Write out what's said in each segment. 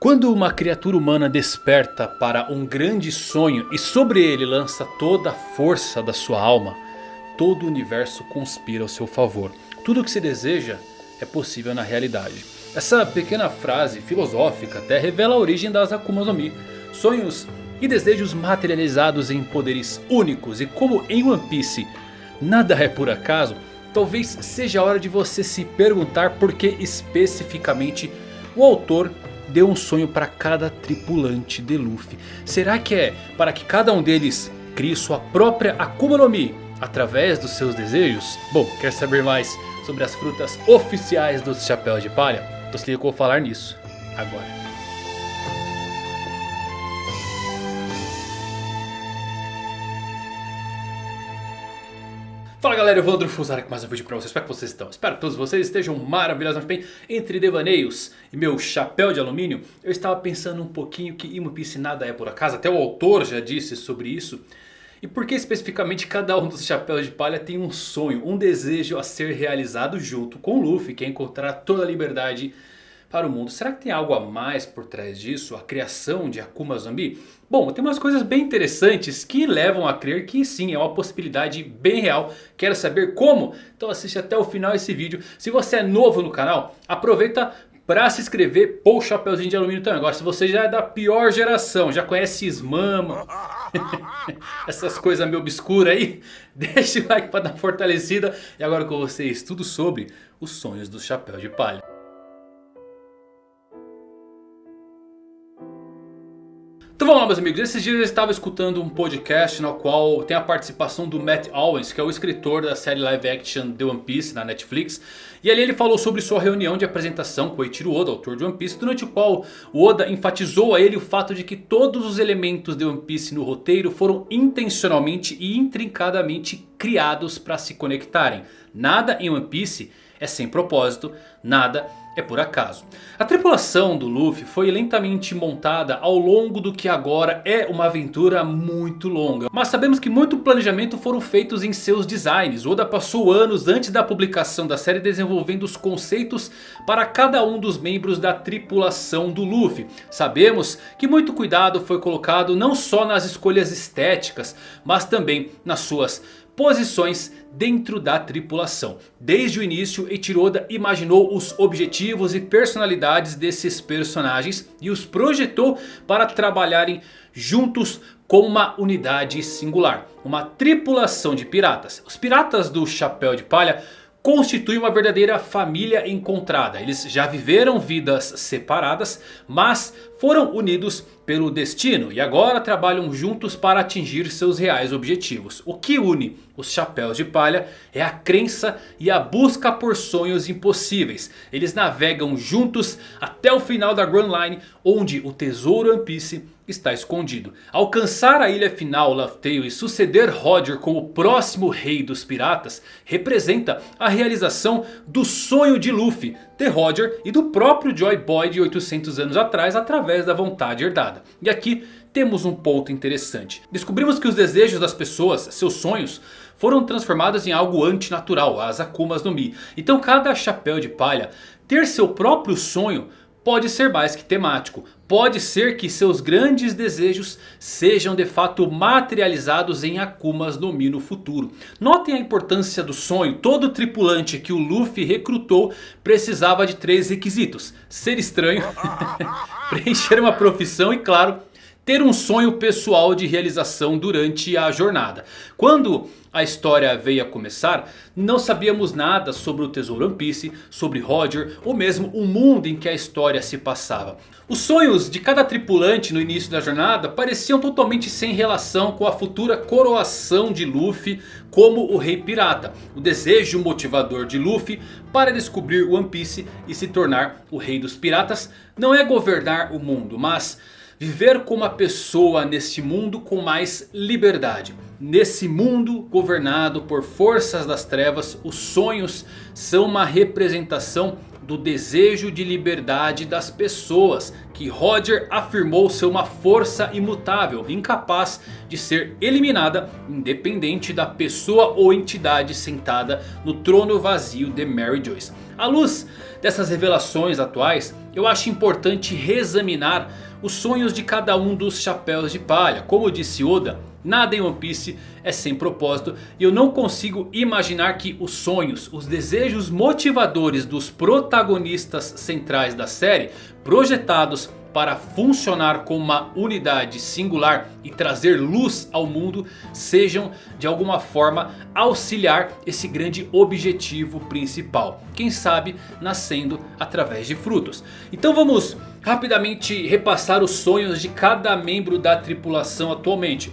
Quando uma criatura humana desperta para um grande sonho e sobre ele lança toda a força da sua alma, todo o universo conspira ao seu favor. Tudo o que se deseja é possível na realidade. Essa pequena frase filosófica até revela a origem das Akuma no Mi. Sonhos e desejos materializados em poderes únicos. E como em One Piece nada é por acaso, talvez seja a hora de você se perguntar por que especificamente o autor deu um sonho para cada tripulante de Luffy. Será que é para que cada um deles crie sua própria Akuma no Mi através dos seus desejos? Bom, quer saber mais sobre as frutas oficiais dos Chapéus de Palha? Então se vou falar nisso agora. Fala galera, Evandro Fusara com mais um vídeo pra vocês, espero que vocês estão. Espero que todos vocês estejam maravilhosamente bem. Entre devaneios e meu chapéu de alumínio, eu estava pensando um pouquinho que One Piece nada é por acaso. Até o autor já disse sobre isso. E por que especificamente cada um dos chapéus de palha tem um sonho, um desejo a ser realizado junto com o Luffy. Que é encontrar toda a liberdade para o mundo. Será que tem algo a mais por trás disso? A criação de Akuma Zumbi? Bom, tem umas coisas bem interessantes que levam a crer que sim, é uma possibilidade bem real. Quero saber como? Então assiste até o final esse vídeo. Se você é novo no canal, aproveita para se inscrever, pô o chapéuzinho de alumínio também. Agora se você já é da pior geração, já conhece Ismama, essas coisas meio obscuras aí, deixa o like para dar fortalecida. E agora com vocês, tudo sobre os sonhos do chapéu de palha. Então vamos lá meus amigos, esses dias eu estava escutando um podcast no qual tem a participação do Matt Owens, que é o escritor da série live action The One Piece na Netflix. E ali ele falou sobre sua reunião de apresentação com Eiichiro Oda, autor de One Piece, durante o qual o Oda enfatizou a ele o fato de que todos os elementos de One Piece no roteiro foram intencionalmente e intrincadamente criados para se conectarem. Nada em One Piece é sem propósito, nada é por acaso. A tripulação do Luffy foi lentamente montada ao longo do que agora é uma aventura muito longa. Mas sabemos que muito planejamento foram feitos em seus designs. Oda passou anos antes da publicação da série desenvolvendo os conceitos para cada um dos membros da tripulação do Luffy. Sabemos que muito cuidado foi colocado não só nas escolhas estéticas, mas também nas suas posições dentro da tripulação. Desde o início, Eiichiro imaginou os objetivos e personalidades desses personagens e os projetou para trabalharem juntos como uma unidade singular. Uma tripulação de piratas. Os piratas do Chapéu de Palha constituem uma verdadeira família encontrada. Eles já viveram vidas separadas, mas foram unidos pelo destino e agora trabalham juntos para atingir seus reais objetivos. O que une os chapéus de palha é a crença e a busca por sonhos impossíveis. Eles navegam juntos até o final da Grand Line onde o tesouro One Piece está escondido. Alcançar a ilha final Laugh-Tale e suceder Roger como próximo rei dos piratas representa a realização do sonho de Luffy, de Roger e do próprio Joy Boy de 800 anos atrás através da vontade herdada. E aqui temos um ponto interessante. Descobrimos que os desejos das pessoas, seus sonhos, foram transformados em algo antinatural, as Akumas no Mi. Então cada chapéu de palha ter seu próprio sonho pode ser mais que temático. Pode ser que seus grandes desejos sejam de fato materializados em Akumas no Mi no futuro. Notem a importância do sonho. Todo tripulante que o Luffy recrutou precisava de três requisitos. Ser estranho, preencher uma profissão e claro, ter um sonho pessoal de realização durante a jornada. Quando a história veio a começar, não sabíamos nada sobre o Tesouro One Piece, sobre Roger ou mesmo o mundo em que a história se passava. Os sonhos de cada tripulante no início da jornada pareciam totalmente sem relação com a futura coroação de Luffy como o Rei Pirata. O desejo motivador de Luffy para descobrir One Piece e se tornar o Rei dos Piratas não é governar o mundo, mas Viver como uma pessoa neste mundo com mais liberdade. Nesse mundo governado por forças das trevas, os sonhos são uma representação do desejo de liberdade das pessoas que Roger afirmou ser uma força imutável, incapaz de ser eliminada, independente da pessoa ou entidade sentada no trono vazio de Mary Joyce. À luz dessas revelações atuais, eu acho importante reexaminar os sonhos de cada um dos chapéus de palha. Como disse Oda, nada em One Piece é sem propósito. E eu não consigo imaginar que os sonhos, os desejos motivadores dos protagonistas centrais da série, projetados para funcionar como uma unidade singular e trazer luz ao mundo, sejam de alguma forma auxiliar esse grande objetivo principal. Quem sabe nascendo através de frutos. Então vamos rapidamente repassar os sonhos de cada membro da tripulação atualmente.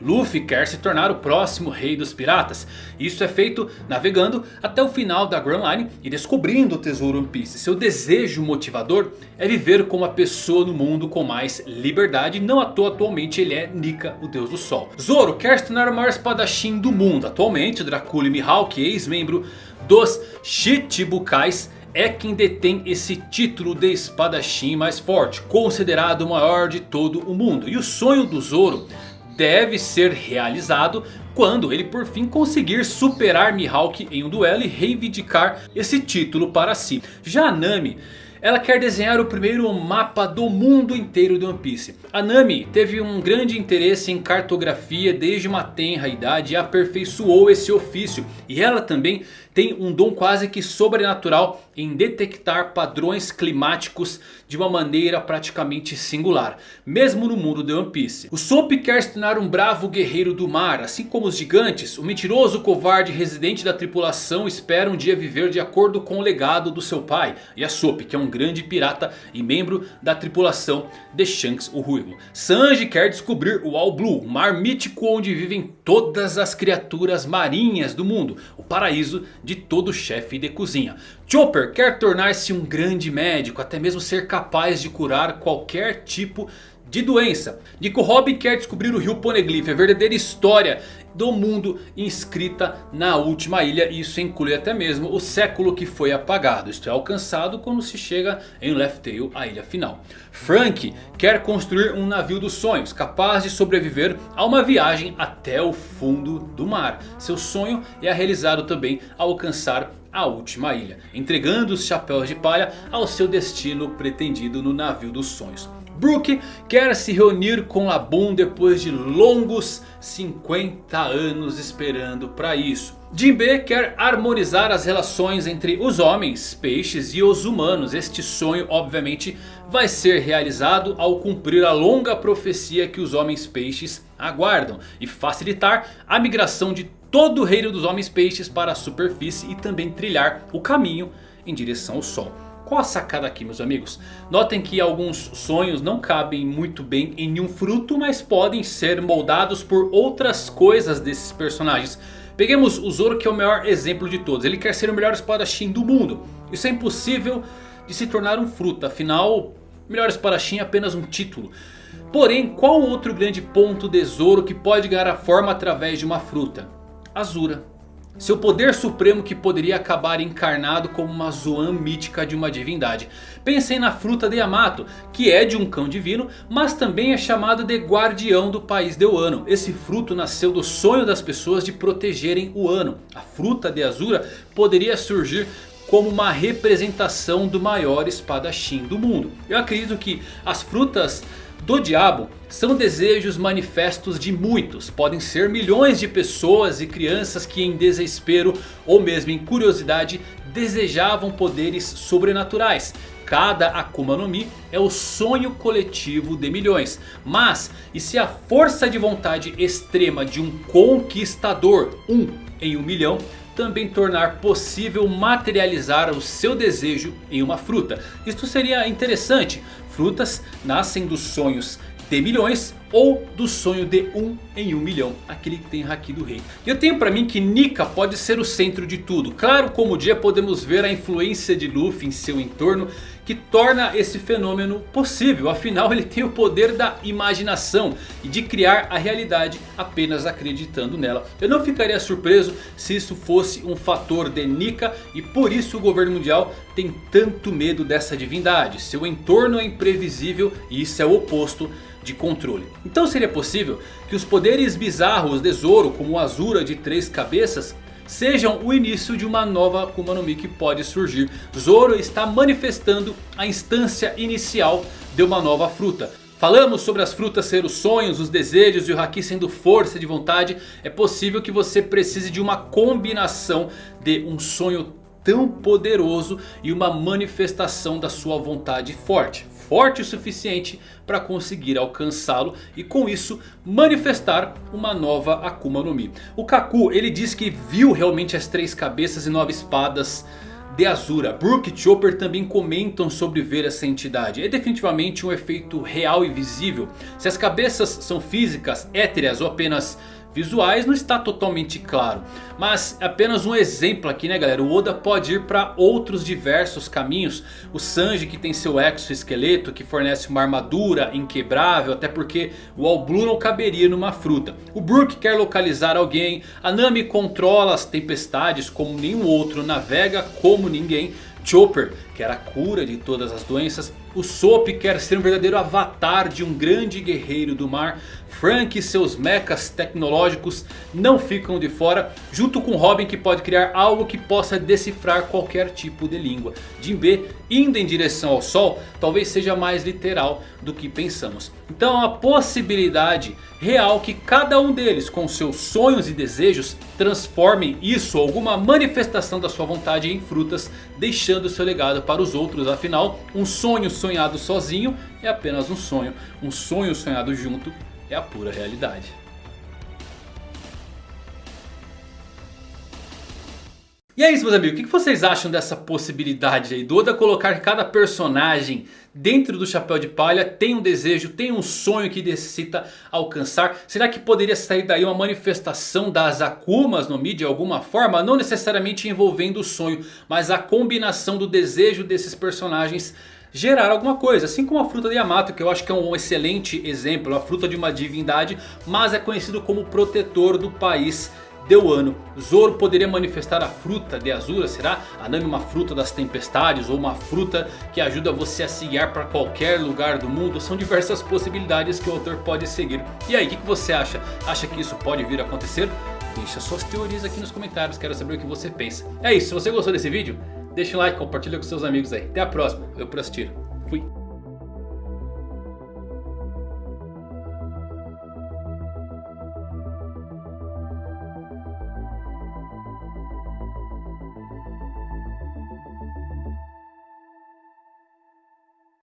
Luffy quer se tornar o próximo rei dos piratas. Isso é feito navegando até o final da Grand Line e descobrindo o tesouro One Piece. Seu desejo motivador é viver como a pessoa no mundo com mais liberdade. Não à toa atualmente ele é Nika, o deus do sol. Zoro quer se tornar o maior espadachim do mundo. Atualmente Dracula Mihawk, ex-membro dos Chichibukais é quem detém esse título de espadachim mais forte, considerado o maior de todo o mundo. E o sonho do Zoro deve ser realizado quando ele por fim conseguir superar Mihawk em um duelo e reivindicar esse título para si. Já Nami... Ela quer desenhar o primeiro mapa do mundo inteiro de One Piece. A Nami teve um grande interesse em cartografia desde uma tenra idade e aperfeiçoou esse ofício. E ela também tem um dom quase que sobrenatural em detectar padrões climáticos de uma maneira praticamente singular. Mesmo no mundo de One Piece. O Soap quer se tornar um bravo guerreiro do mar. Assim como os gigantes, o mentiroso covarde residente da tripulação espera um dia viver de acordo com o legado do seu pai. E a Soap, que é um grande pirata e membro da tripulação de Shanks o Ruivo. Sanji quer descobrir o All Blue, o mar mítico onde vivem todas as criaturas marinhas do mundo. O paraíso de todo chefe de cozinha. Chopper quer tornar-se um grande médico, até mesmo ser capaz de curar qualquer tipo de doença. Nico Robin quer descobrir o rio Poneglyph, a verdadeira história do mundo inscrita na última ilha. E isso inclui até mesmo o século que foi apagado. Isto é alcançado quando se chega em Left Tail, a ilha final. Frank quer construir um navio dos sonhos, capaz de sobreviver a uma viagem até o fundo do mar. Seu sonho é realizado também ao alcançar a última ilha. Entregando os chapéus de palha ao seu destino pretendido no navio dos sonhos. Brook quer se reunir com Labum depois de longos 50 anos esperando para isso. Jinbe quer harmonizar as relações entre os homens, peixes e os humanos. Este sonho obviamente vai ser realizado ao cumprir a longa profecia que os homens peixes aguardam. E facilitar a migração de todo o reino dos homens peixes para a superfície e também trilhar o caminho em direção ao sol. Qual a sacada aqui meus amigos? Notem que alguns sonhos não cabem muito bem em nenhum fruto. Mas podem ser moldados por outras coisas desses personagens. Peguemos o Zoro que é o maior exemplo de todos. Ele quer ser o melhor espadachim do mundo. Isso é impossível de se tornar um fruto. Afinal, melhor espadachim é apenas um título. Porém, qual outro grande ponto de Zoro que pode ganhar a forma através de uma fruta? Azura. Seu poder supremo que poderia acabar encarnado como uma Zoan mítica de uma divindade. Pensem na fruta de Yamato, que é de um cão divino, mas também é chamado de guardião do país de Wano. Esse fruto nasceu do sonho das pessoas de protegerem o Wano. A fruta de Azura poderia surgir como uma representação do maior espadachim do mundo. Eu acredito que as frutas do diabo são desejos manifestos de muitos. Podem ser milhões de pessoas e crianças que em desespero ou mesmo em curiosidade desejavam poderes sobrenaturais. Cada Akuma no Mi é o sonho coletivo de milhões. Mas e se a força de vontade extrema de um conquistador, um em um milhão, também tornar possível materializar o seu desejo em uma fruta. Isto seria interessante. Frutas nascem dos sonhos de milhões ou do sonho de um em um milhão, aquele que tem Haki do Rei. Eu tenho para mim que Nika pode ser o centro de tudo. Claro, como dia podemos ver a influência de Luffy em seu entorno, que torna esse fenômeno possível. Afinal ele tem o poder da imaginação e de criar a realidade apenas acreditando nela. Eu não ficaria surpreso se isso fosse um fator de Nika e por isso o governo mundial tem tanto medo dessa divindade. Seu entorno é imprevisível e isso é o oposto de controle. Então seria possível que os poderes bizarros de Zoro como o Azura de três cabeças sejam o início de uma nova Akuma no Mi que pode surgir. Zoro está manifestando a instância inicial de uma nova fruta. Falamos sobre as frutas ser os sonhos, os desejos e o Haki sendo força de vontade. É possível que você precise de uma combinação de um sonho tão poderoso e uma manifestação da sua vontade forte forte o suficiente para conseguir alcançá-lo e com isso manifestar uma nova Akuma no Mi. O Kaku ele diz que viu realmente as três cabeças e nove espadas de Azura. Brook e Chopper também comentam sobre ver essa entidade. É definitivamente um efeito real e visível. Se as cabeças são físicas, étereas ou apenas visuais não está totalmente claro. Mas apenas um exemplo aqui né galera. O Oda pode ir para outros diversos caminhos. O Sanji que tem seu exoesqueleto que fornece uma armadura inquebrável. Até porque o All Blue não caberia numa fruta. O Brook quer localizar alguém. A Nami controla as tempestades como nenhum outro. Navega como ninguém. Chopper quer a cura de todas as doenças. O Soap quer ser um verdadeiro avatar de um grande guerreiro do mar. Frank e seus mechas tecnológicos não ficam de fora. Junto com Robin que pode criar algo que possa decifrar qualquer tipo de língua. Jinbe indo em direção ao sol talvez seja mais literal do que pensamos. Então a possibilidade real que cada um deles com seus sonhos e desejos transformem isso alguma manifestação da sua vontade em frutas. Deixando seu legado para os outros. Afinal um sonho sonhado sozinho é apenas um sonho. Um sonho sonhado junto é a pura realidade. E é isso meus amigos, o que vocês acham dessa possibilidade aí do Oda colocar cada personagem dentro do Chapéu de Palha tem um desejo, tem um sonho que necessita alcançar? Será que poderia sair daí uma manifestação das Akumas no Mi de alguma forma? Não necessariamente envolvendo o sonho, mas a combinação do desejo desses personagens gerar alguma coisa. Assim como a fruta de Yamato que eu acho que é um excelente exemplo. A fruta de uma divindade mas é conhecido como protetor do país deu ano. Zoro poderia manifestar a fruta de Azura, será? A Nami uma fruta das tempestades ou uma fruta que ajuda você a se guiar para qualquer lugar do mundo. São diversas possibilidades que o autor pode seguir. E aí, o que, que você acha? Acha que isso pode vir a acontecer? Deixa suas teorias aqui nos comentários, quero saber o que você pensa. É isso, se você gostou desse vídeo, deixa um like, compartilha com seus amigos aí. Até a próxima, eu por assistir. Fui.